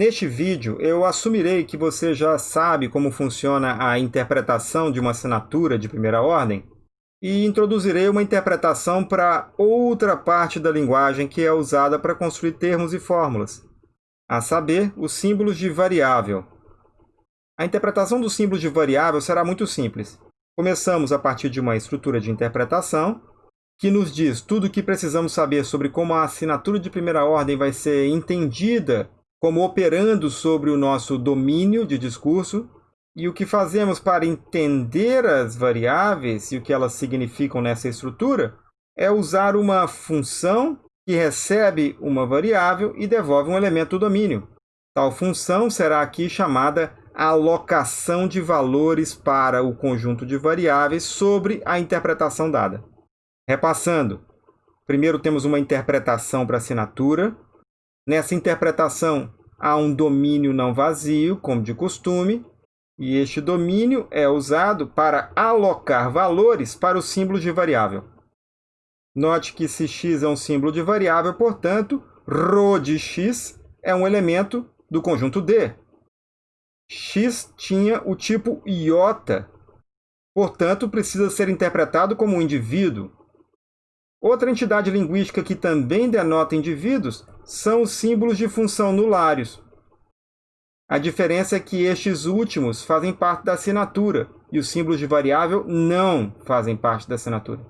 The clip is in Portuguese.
Neste vídeo, eu assumirei que você já sabe como funciona a interpretação de uma assinatura de primeira ordem e introduzirei uma interpretação para outra parte da linguagem que é usada para construir termos e fórmulas, a saber, os símbolos de variável. A interpretação dos símbolos de variável será muito simples. Começamos a partir de uma estrutura de interpretação, que nos diz tudo o que precisamos saber sobre como a assinatura de primeira ordem vai ser entendida como operando sobre o nosso domínio de discurso e o que fazemos para entender as variáveis e o que elas significam nessa estrutura é usar uma função que recebe uma variável e devolve um elemento do domínio. Tal função será aqui chamada alocação de valores para o conjunto de variáveis sobre a interpretação dada. Repassando, primeiro temos uma interpretação para assinatura, Nessa interpretação, há um domínio não vazio, como de costume, e este domínio é usado para alocar valores para os símbolos de variável. Note que se x é um símbolo de variável, portanto, ρ de x é um elemento do conjunto D. x tinha o tipo iota, portanto, precisa ser interpretado como um indivíduo. Outra entidade linguística que também denota indivíduos são os símbolos de função nulários. A diferença é que estes últimos fazem parte da assinatura e os símbolos de variável não fazem parte da assinatura.